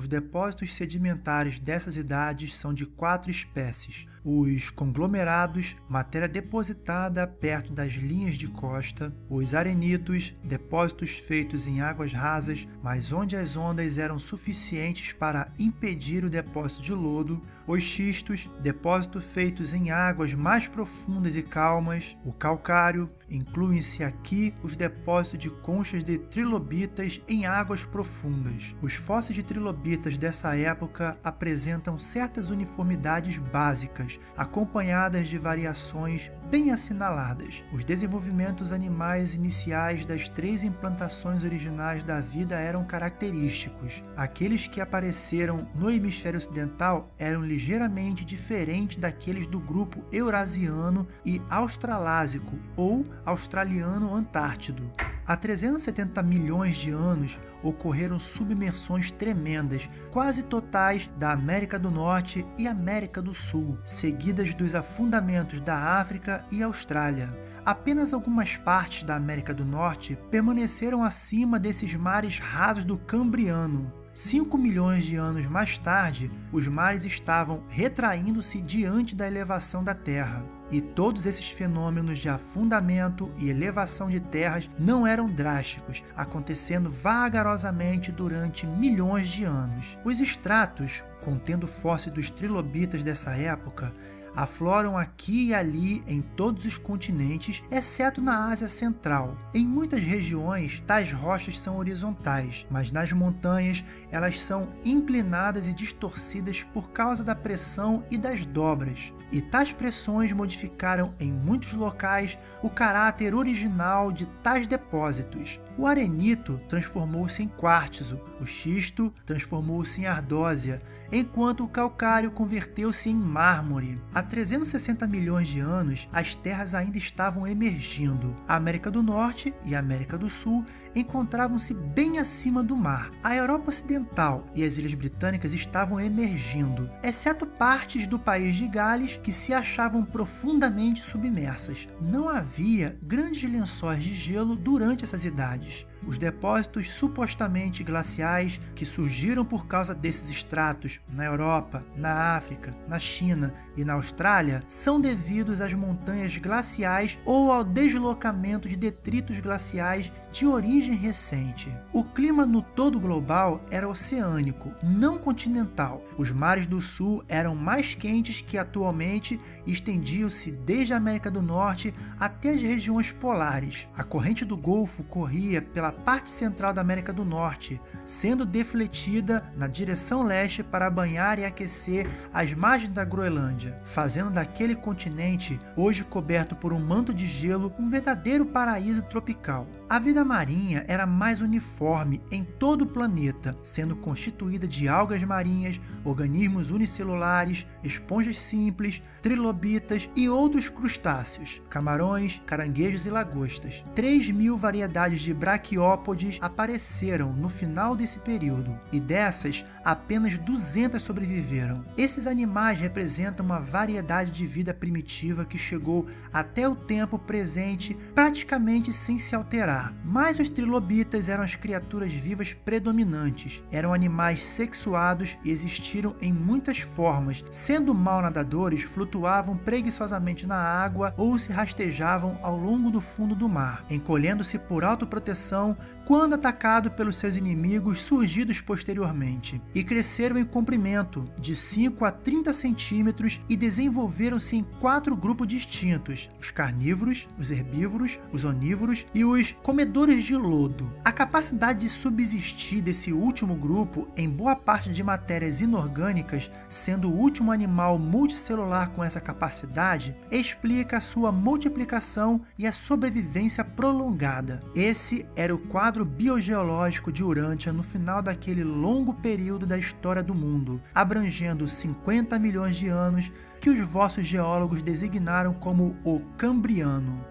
Os depósitos sedimentares dessas idades são de quatro espécies: os conglomerados, matéria depositada perto das linhas de costa, os arenitos, depósitos feitos em águas rasas, mas onde as ondas eram suficientes para impedir o depósito de lodo, os xistos, depósitos feitos em águas mais profundas e calmas, o calcário, incluem-se aqui os depósitos de conchas de trilobitas em águas profundas. Os fósseis de trilobitas dessa época apresentam certas uniformidades básicas, acompanhadas de variações bem assinaladas. Os desenvolvimentos animais iniciais das três implantações originais da vida eram característicos. Aqueles que apareceram no hemisfério ocidental eram ligeiramente diferentes daqueles do grupo eurasiano e australásico ou australiano-antártido. Há 370 milhões de anos ocorreram submersões tremendas, quase totais, da América do Norte e América do Sul, seguidas dos afundamentos da África e Austrália. Apenas algumas partes da América do Norte permaneceram acima desses mares rasos do Cambriano. 5 milhões de anos mais tarde, os mares estavam retraindo-se diante da elevação da Terra. E todos esses fenômenos de afundamento e elevação de terras não eram drásticos, acontecendo vagarosamente durante milhões de anos. Os estratos, contendo fósseis dos trilobitas dessa época, afloram aqui e ali em todos os continentes, exceto na Ásia Central. Em muitas regiões, tais rochas são horizontais, mas nas montanhas elas são inclinadas e distorcidas por causa da pressão e das dobras. E tais pressões modificaram em muitos locais o caráter original de tais depósitos. O arenito transformou-se em quartzo, o xisto transformou-se em ardósia, enquanto o calcário converteu-se em mármore. Há 360 milhões de anos, as terras ainda estavam emergindo. A América do Norte e a América do Sul encontravam-se bem acima do mar. A Europa Ocidental e as Ilhas Britânicas estavam emergindo, exceto partes do país de Gales que se achavam profundamente submersas. Não havia grandes lençóis de gelo durante essas idades Иванович os depósitos supostamente glaciais que surgiram por causa desses estratos na Europa, na África, na China e na Austrália são devidos às montanhas glaciais ou ao deslocamento de detritos glaciais de origem recente. O clima no todo global era oceânico, não continental. Os mares do sul eram mais quentes que atualmente e estendiam-se desde a América do Norte até as regiões polares. A corrente do Golfo corria pela parte central da América do Norte, sendo defletida na direção leste para banhar e aquecer as margens da Groenlândia, fazendo daquele continente, hoje coberto por um manto de gelo, um verdadeiro paraíso tropical. A vida marinha era mais uniforme em todo o planeta, sendo constituída de algas marinhas, organismos unicelulares, esponjas simples, trilobitas e outros crustáceos, camarões, caranguejos e lagostas. 3 mil variedades de braquiópodes apareceram no final desse período, e dessas, apenas 200 sobreviveram. Esses animais representam uma variedade de vida primitiva que chegou até o tempo presente praticamente sem se alterar. Mas os trilobitas eram as criaturas vivas predominantes, eram animais sexuados e existiram em muitas formas, sendo mal nadadores, flutuavam preguiçosamente na água ou se rastejavam ao longo do fundo do mar, encolhendo-se por autoproteção quando atacado pelos seus inimigos surgidos posteriormente, e cresceram em comprimento de 5 a 30 centímetros e desenvolveram-se em quatro grupos distintos: os carnívoros, os herbívoros, os onívoros e os comedores de lodo. A capacidade de subsistir desse último grupo em boa parte de matérias inorgânicas, sendo o último animal multicelular com essa capacidade, explica a sua multiplicação e a sobrevivência prolongada. Esse era o quadro biogeológico de Urântia no final daquele longo período da história do mundo, abrangendo 50 milhões de anos que os vossos geólogos designaram como o Cambriano.